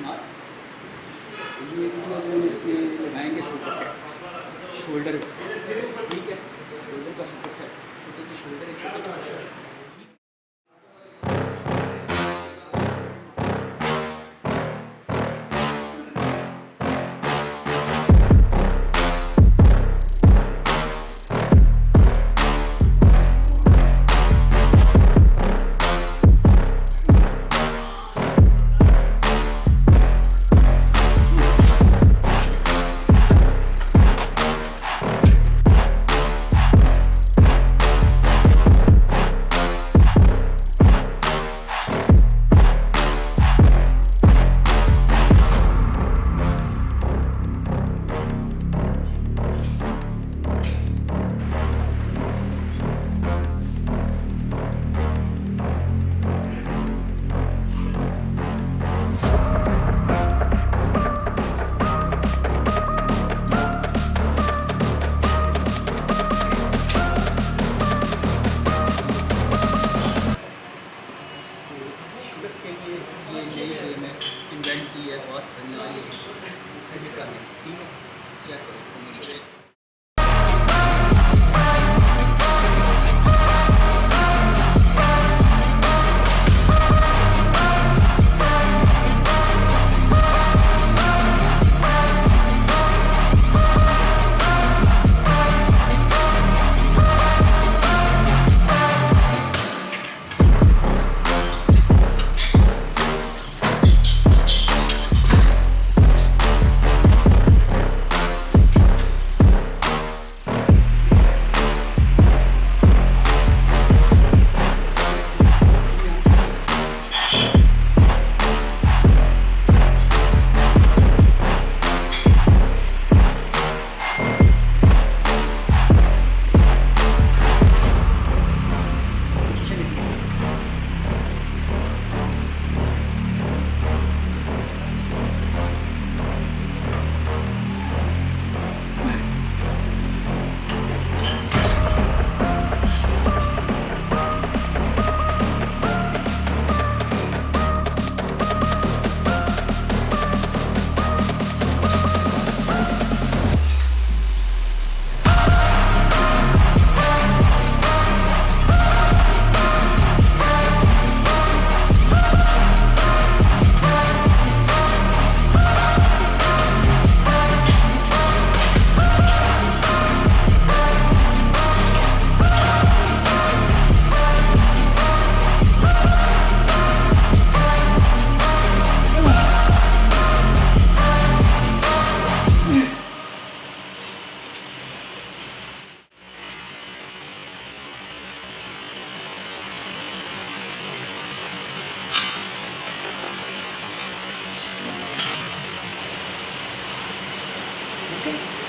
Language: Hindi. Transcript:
कुमार। ये वीडियो जो इसमें लगाएँगे सुपर सेट शोल्डर ठीक है? शोल्डर का सुपर सेट छोटे से शोल्डर है छोटे छोटे है करने ठीक है चेक करो Okay.